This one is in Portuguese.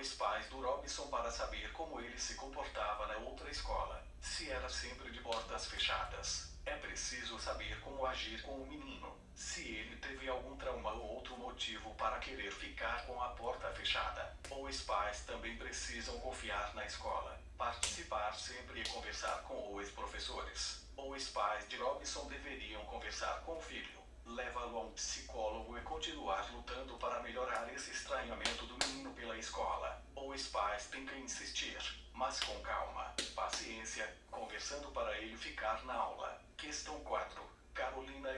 os pais do Robson para saber como ele se comportava na outra escola, se era sempre de portas fechadas. É preciso saber como agir com o menino, se ele teve algum trauma ou outro motivo para querer ficar com a porta fechada. Os pais também precisam confiar na escola, participar sempre e conversar com os professores. Os pais de Robson deveriam conversar com o filho, levá-lo a um psicólogo e continuar lutando para melhorar esse estranhamento do menino pela escola. Os pais têm que insistir, mas com calma, paciência, conversando para ele ficar na aula. Questão 4. Carolina